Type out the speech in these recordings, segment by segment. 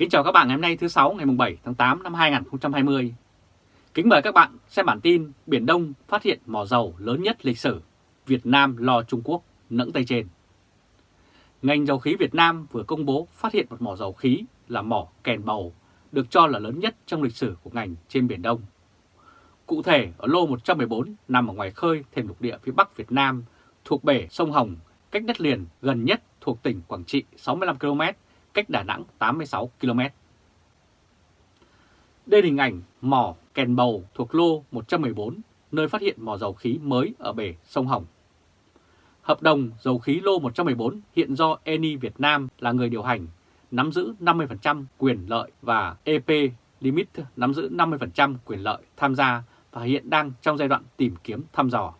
Kính chào các bạn ngày hôm nay thứ sáu ngày 7 tháng 8 năm 2020. Kính mời các bạn xem bản tin Biển Đông phát hiện mỏ dầu lớn nhất lịch sử, Việt Nam lo Trung Quốc nẫng tay trên. Ngành dầu khí Việt Nam vừa công bố phát hiện một mỏ dầu khí là mỏ kèn bầu, được cho là lớn nhất trong lịch sử của ngành trên Biển Đông. Cụ thể ở lô 114 nằm ở ngoài khơi thềm lục địa phía Bắc Việt Nam thuộc bể sông Hồng, cách đất liền gần nhất thuộc tỉnh Quảng Trị 65 km, cách Đà Nẵng 86 km. Đây là hình ảnh mỏ kèn bầu thuộc lô 114, nơi phát hiện mỏ dầu khí mới ở bể sông Hồng. Hợp đồng dầu khí lô 114 hiện do Eni Việt Nam là người điều hành, nắm giữ 50% quyền lợi và EP Limit nắm giữ 50% quyền lợi tham gia và hiện đang trong giai đoạn tìm kiếm thăm dò.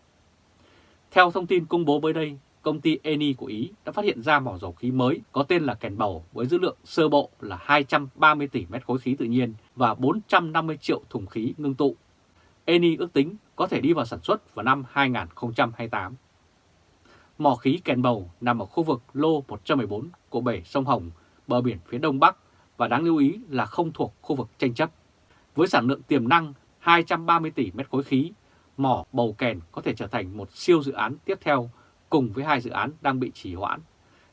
Theo thông tin công bố mới đây, công ty Eni của Ý đã phát hiện ra mỏ dầu khí mới có tên là Kèn Bầu với dữ lượng sơ bộ là 230 tỷ mét khối khí tự nhiên và 450 triệu thùng khí ngưng tụ. Eni ước tính có thể đi vào sản xuất vào năm 2028. Mỏ khí Kèn Bầu nằm ở khu vực lô 114 của bể sông Hồng, bờ biển phía đông bắc và đáng lưu ý là không thuộc khu vực tranh chấp. Với sản lượng tiềm năng 230 tỷ mét khối khí, mỏ bầu kèn có thể trở thành một siêu dự án tiếp theo cùng với hai dự án đang bị trì hoãn.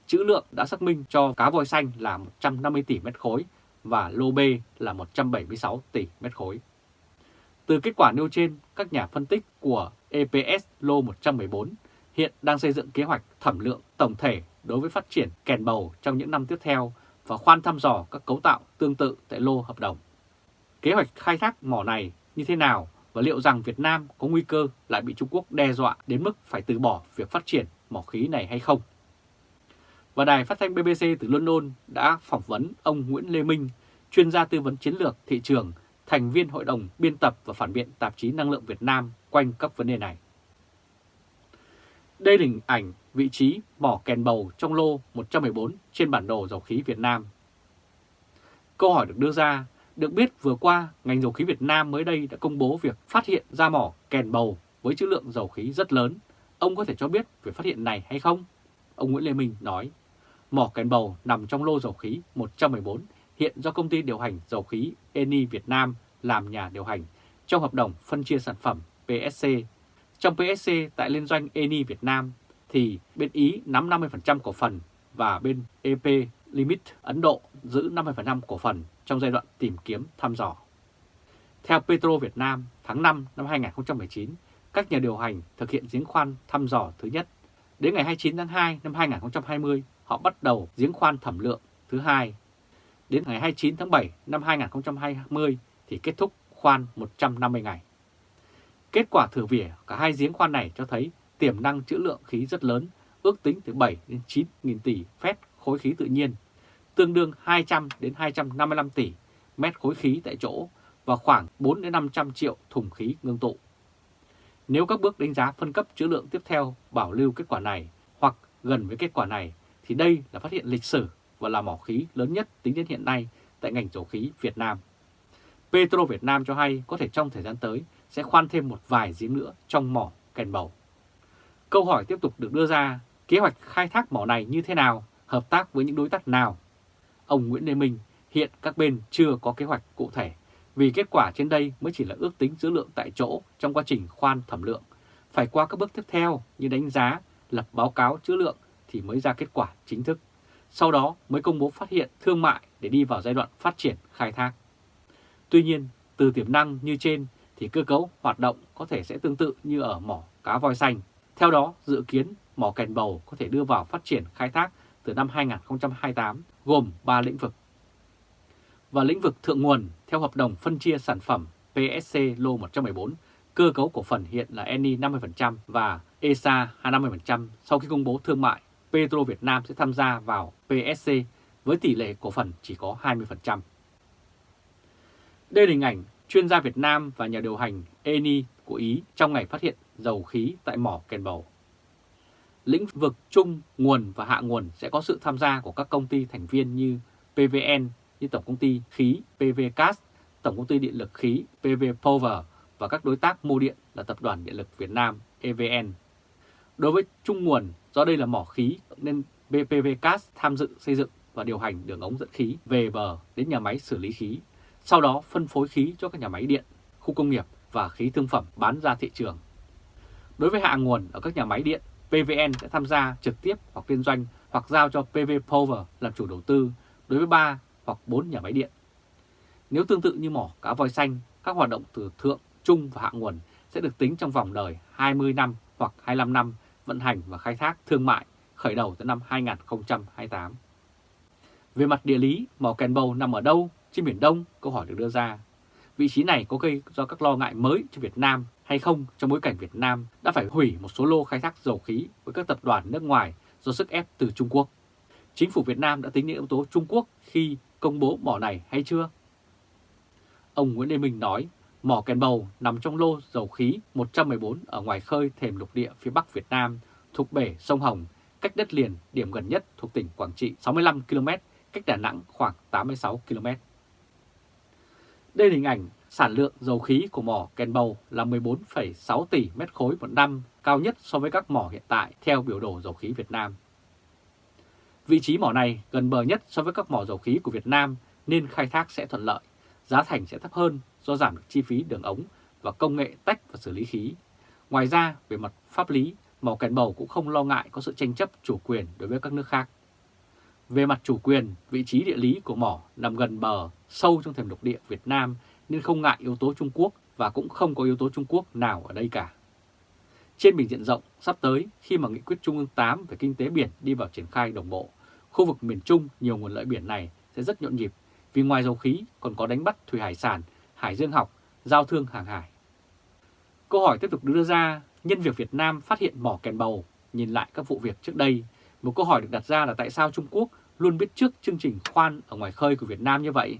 Chữ lượng đã xác minh cho cá voi xanh là 150 tỷ mét khối và lô B là 176 tỷ mét khối. Từ kết quả nêu trên, các nhà phân tích của EPS lô 114 hiện đang xây dựng kế hoạch thẩm lượng tổng thể đối với phát triển kèn bầu trong những năm tiếp theo và khoan thăm dò các cấu tạo tương tự tại lô hợp đồng. Kế hoạch khai thác mỏ này như thế nào và liệu rằng Việt Nam có nguy cơ lại bị Trung Quốc đe dọa đến mức phải từ bỏ việc phát triển mỏ khí này hay không? Và đài phát thanh BBC từ London đã phỏng vấn ông Nguyễn Lê Minh, chuyên gia tư vấn chiến lược thị trường, thành viên hội đồng biên tập và phản biện tạp chí Năng lượng Việt Nam quanh các vấn đề này. Đây là hình ảnh vị trí mỏ kèn bầu trong lô 114 trên bản đồ dầu khí Việt Nam. Câu hỏi được đưa ra được biết vừa qua, ngành dầu khí Việt Nam mới đây đã công bố việc phát hiện ra mỏ kèn bầu với trữ lượng dầu khí rất lớn. Ông có thể cho biết về phát hiện này hay không? Ông Nguyễn Lê Minh nói, mỏ kèn bầu nằm trong lô dầu khí 114 hiện do công ty điều hành dầu khí Eni Việt Nam làm nhà điều hành trong hợp đồng phân chia sản phẩm PSC. Trong PSC tại liên doanh Eni Việt Nam thì bên Ý nắm 50% cổ phần và bên EP Limit Ấn Độ giữ 50% cổ phần trong giai đoạn tìm kiếm thăm dò. Theo Petro Việt Nam, tháng 5 năm 2019, các nhà điều hành thực hiện giếng khoan thăm dò thứ nhất. Đến ngày 29 tháng 2 năm 2020, họ bắt đầu giếng khoan thẩm lượng thứ hai. Đến ngày 29 tháng 7 năm 2020 thì kết thúc khoan 150 ngày. Kết quả thử vỉa cả hai giếng khoan này cho thấy tiềm năng trữ lượng khí rất lớn, ước tính từ 7 đến 9 nghìn tỷ phép khối khí tự nhiên, tương đương 200 đến 255 tỷ mét khối khí tại chỗ và khoảng 4 đến 500 triệu thùng khí ngưng tụ. Nếu các bước đánh giá phân cấp trữ lượng tiếp theo bảo lưu kết quả này hoặc gần với kết quả này thì đây là phát hiện lịch sử và là mỏ khí lớn nhất tính đến hiện nay tại ngành dầu khí Việt Nam. Petro Việt Nam cho hay có thể trong thời gian tới sẽ khoan thêm một vài giếng nữa trong mỏ kèn bầu. Câu hỏi tiếp tục được đưa ra, kế hoạch khai thác mỏ này như thế nào, hợp tác với những đối tác nào? Ông Nguyễn Lê Minh hiện các bên chưa có kế hoạch cụ thể vì kết quả trên đây mới chỉ là ước tính dữ lượng tại chỗ trong quá trình khoan thẩm lượng. Phải qua các bước tiếp theo như đánh giá, lập báo cáo trữ lượng thì mới ra kết quả chính thức. Sau đó mới công bố phát hiện thương mại để đi vào giai đoạn phát triển khai thác. Tuy nhiên, từ tiềm năng như trên thì cơ cấu hoạt động có thể sẽ tương tự như ở mỏ cá voi xanh. Theo đó, dự kiến mỏ kèn bầu có thể đưa vào phát triển khai thác từ năm 2028 gồm 3 lĩnh vực. Và lĩnh vực thượng nguồn theo hợp đồng phân chia sản phẩm PSC lô 114, cơ cấu cổ phần hiện là ENI 50% và ESA 50% sau khi công bố thương mại. Petro Việt Nam sẽ tham gia vào PSC với tỷ lệ cổ phần chỉ có 20%. Đây là hình ảnh chuyên gia Việt Nam và nhà điều hành Eni của Ý trong ngày phát hiện dầu khí tại mỏ Kèn Bầu. Lĩnh vực chung, nguồn và hạ nguồn sẽ có sự tham gia của các công ty thành viên như PVN, như Tổng công ty khí PVCas, Tổng công ty điện lực khí PV Power và các đối tác mua điện là Tập đoàn Điện lực Việt Nam EVN. Đối với chung nguồn, do đây là mỏ khí nên BPVCas tham dự xây dựng và điều hành đường ống dẫn khí về bờ đến nhà máy xử lý khí, sau đó phân phối khí cho các nhà máy điện, khu công nghiệp và khí thương phẩm bán ra thị trường. Đối với hạ nguồn ở các nhà máy điện, PVN sẽ tham gia trực tiếp hoặc liên doanh hoặc giao cho PV Power làm chủ đầu tư đối với 3 hoặc 4 nhà máy điện. Nếu tương tự như mỏ cá voi xanh, các hoạt động từ thượng, trung và hạ nguồn sẽ được tính trong vòng đời 20 năm hoặc 25 năm vận hành và khai thác thương mại khởi đầu từ năm 2028. Về mặt địa lý, mỏ Kèn Bầu nằm ở đâu trên Biển Đông? Câu hỏi được đưa ra. Vị trí này có gây do các lo ngại mới cho Việt Nam hay không trong bối cảnh Việt Nam đã phải hủy một số lô khai thác dầu khí với các tập đoàn nước ngoài do sức ép từ Trung Quốc. Chính phủ Việt Nam đã tính đến yếu tố Trung Quốc khi công bố mỏ này hay chưa? Ông Nguyễn Lê Minh nói, mỏ Kèn Bầu nằm trong lô dầu khí 114 ở ngoài khơi thềm lục địa phía Bắc Việt Nam, thuộc bể sông Hồng, cách đất liền điểm gần nhất thuộc tỉnh Quảng Trị 65 km, cách Đà Nẵng khoảng 86 km. Đây là hình ảnh sản lượng dầu khí của mỏ Kèn Bầu là 14,6 tỷ mét khối một năm, cao nhất so với các mỏ hiện tại theo biểu đồ dầu khí Việt Nam. Vị trí mỏ này gần bờ nhất so với các mỏ dầu khí của Việt Nam nên khai thác sẽ thuận lợi, giá thành sẽ thấp hơn do giảm được chi phí đường ống và công nghệ tách và xử lý khí. Ngoài ra, về mặt pháp lý, mỏ Kèn Bầu cũng không lo ngại có sự tranh chấp chủ quyền đối với các nước khác. Về mặt chủ quyền, vị trí địa lý của mỏ nằm gần bờ, sâu trong thềm lục địa Việt Nam nên không ngại yếu tố Trung Quốc và cũng không có yếu tố Trung Quốc nào ở đây cả. Trên bình diện rộng, sắp tới khi mà nghị quyết Trung ương 8 về kinh tế biển đi vào triển khai đồng bộ, khu vực miền Trung nhiều nguồn lợi biển này sẽ rất nhộn nhịp vì ngoài dầu khí còn có đánh bắt thủy hải sản, hải dương học, giao thương hàng hải. Câu hỏi tiếp tục đưa ra, nhân việc Việt Nam phát hiện mỏ kèn bầu, nhìn lại các vụ việc trước đây, một câu hỏi được đặt ra là tại sao Trung Quốc luôn biết trước chương trình khoan ở ngoài khơi của Việt Nam như vậy?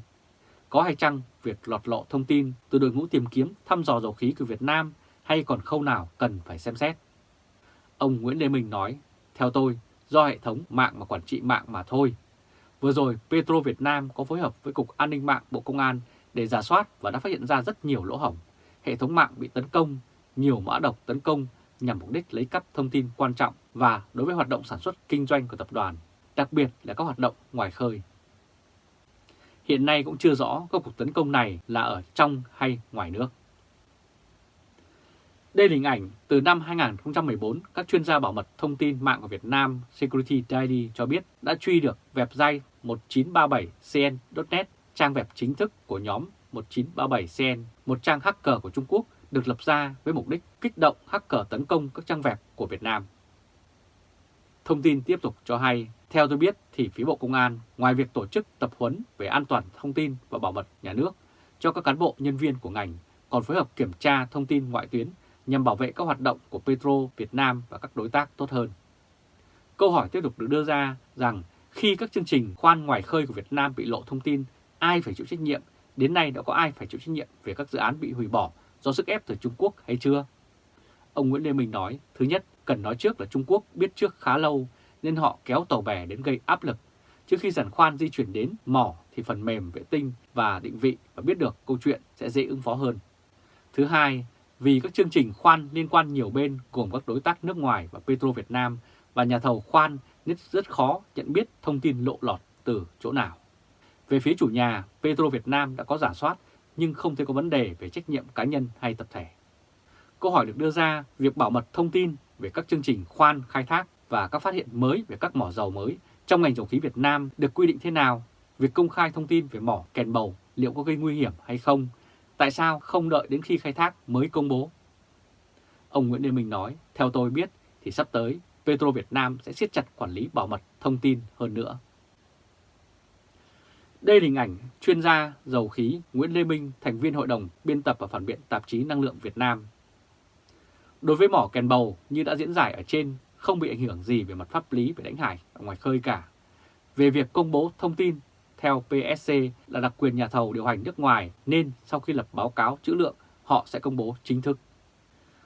Có hay chăng việc lọt lộ thông tin từ đội ngũ tìm kiếm thăm dò dầu khí của Việt Nam hay còn khâu nào cần phải xem xét? Ông Nguyễn Lê Minh nói, theo tôi, do hệ thống mạng mà quản trị mạng mà thôi. Vừa rồi, Petro Việt Nam có phối hợp với Cục An ninh mạng Bộ Công an để giả soát và đã phát hiện ra rất nhiều lỗ hổng. Hệ thống mạng bị tấn công, nhiều mã độc tấn công nhằm mục đích lấy cắp thông tin quan trọng và đối với hoạt động sản xuất kinh doanh của tập đoàn, đặc biệt là các hoạt động ngoài khơi. Hiện nay cũng chưa rõ các cuộc tấn công này là ở trong hay ngoài nước. Đây là hình ảnh từ năm 2014, các chuyên gia bảo mật thông tin mạng của Việt Nam Security Daily cho biết đã truy được website 1937cn.net, trang web chính thức của nhóm 1937cn, một trang hacker của Trung Quốc được lập ra với mục đích kích động hacker tấn công các trang web của Việt Nam. Thông tin tiếp tục cho hay, theo tôi biết thì phía Bộ Công an, ngoài việc tổ chức tập huấn về an toàn thông tin và bảo mật nhà nước cho các cán bộ nhân viên của ngành, còn phối hợp kiểm tra thông tin ngoại tuyến nhằm bảo vệ các hoạt động của Petro Việt Nam và các đối tác tốt hơn. Câu hỏi tiếp tục được đưa ra rằng khi các chương trình khoan ngoài khơi của Việt Nam bị lộ thông tin, ai phải chịu trách nhiệm? Đến nay đã có ai phải chịu trách nhiệm về các dự án bị hủy bỏ do sức ép từ Trung Quốc hay chưa? Ông Nguyễn Lê Minh nói, thứ nhất, cần nói trước là Trung Quốc biết trước khá lâu nên họ kéo tàu bè đến gây áp lực. Trước khi giàn khoan di chuyển đến mỏ thì phần mềm vệ tinh và định vị và biết được câu chuyện sẽ dễ ứng phó hơn. Thứ hai, vì các chương trình khoan liên quan nhiều bên gồm các đối tác nước ngoài và Petro Việt Nam và nhà thầu khoan nên rất khó nhận biết thông tin lộ lọt từ chỗ nào. Về phía chủ nhà, Petro Việt Nam đã có giả soát nhưng không thấy có vấn đề về trách nhiệm cá nhân hay tập thể. Câu hỏi được đưa ra, việc bảo mật thông tin về các chương trình khoan khai thác và các phát hiện mới về các mỏ dầu mới trong ngành dầu khí Việt Nam được quy định thế nào? Việc công khai thông tin về mỏ kèn bầu liệu có gây nguy hiểm hay không? Tại sao không đợi đến khi khai thác mới công bố? Ông Nguyễn Lê Minh nói, theo tôi biết thì sắp tới Petro Việt Nam sẽ siết chặt quản lý bảo mật thông tin hơn nữa. Đây là hình ảnh chuyên gia dầu khí Nguyễn Lê Minh, thành viên hội đồng biên tập và phản biện tạp chí Năng lượng Việt Nam. Đối với mỏ kèn bầu như đã diễn giải ở trên, không bị ảnh hưởng gì về mặt pháp lý về đánh hải ở ngoài khơi cả. Về việc công bố thông tin, theo PSC là đặc quyền nhà thầu điều hành nước ngoài nên sau khi lập báo cáo trữ lượng, họ sẽ công bố chính thức.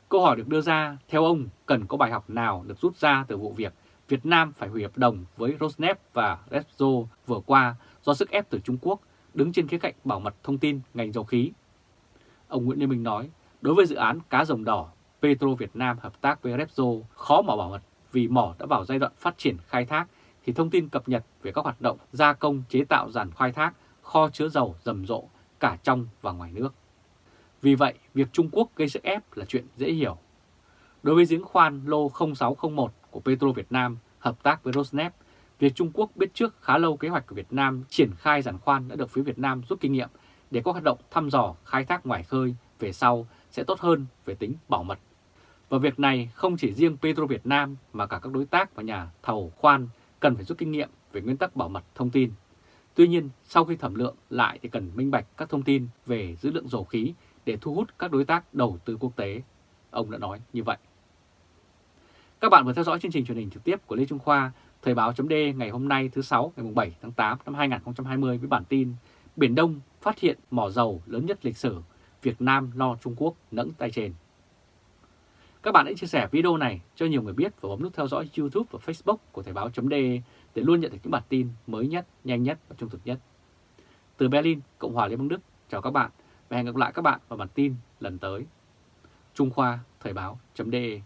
Câu hỏi được đưa ra, theo ông, cần có bài học nào được rút ra từ vụ việc Việt Nam phải hủy hợp đồng với Rosneft và Repsol vừa qua do sức ép từ Trung Quốc đứng trên khía cạnh bảo mật thông tin ngành dầu khí. Ông Nguyễn Lê Minh nói, đối với dự án cá rồng đỏ, Petro Việt Nam hợp tác với Repsol khó mà bảo mật vì mỏ đã vào giai đoạn phát triển khai thác thì thông tin cập nhật về các hoạt động gia công chế tạo giàn khai thác, kho chứa dầu rầm rộ cả trong và ngoài nước. Vì vậy, việc Trung Quốc gây sức ép là chuyện dễ hiểu. Đối với giếng khoan lô 0601 của Petro Việt Nam hợp tác với Rosneft, việc Trung Quốc biết trước khá lâu kế hoạch của Việt Nam triển khai giàn khoan đã được phía Việt Nam rút kinh nghiệm để có hoạt động thăm dò khai thác ngoài khơi về sau sẽ tốt hơn về tính bảo mật. Và việc này không chỉ riêng Petro Việt Nam mà cả các đối tác và nhà thầu khoan cần phải rút kinh nghiệm về nguyên tắc bảo mật thông tin. Tuy nhiên, sau khi thẩm lượng lại thì cần minh bạch các thông tin về dữ lượng dầu khí để thu hút các đối tác đầu tư quốc tế. Ông đã nói như vậy. Các bạn vừa theo dõi chương trình truyền hình trực tiếp của Lê Trung Khoa, Thời báo .d ngày hôm nay thứ sáu ngày 7 tháng 8 năm 2020 với bản tin Biển Đông phát hiện mỏ dầu lớn nhất lịch sử, Việt Nam lo Trung Quốc nẫng tay trên. Các bạn hãy chia sẻ video này cho nhiều người biết và bấm nút theo dõi YouTube và Facebook của Thời báo.de để luôn nhận được những bản tin mới nhất, nhanh nhất và trung thực nhất. Từ Berlin, Cộng hòa Liên bang Đức, chào các bạn và hẹn gặp lại các bạn vào bản tin lần tới. Trung Khoa Thời báo.de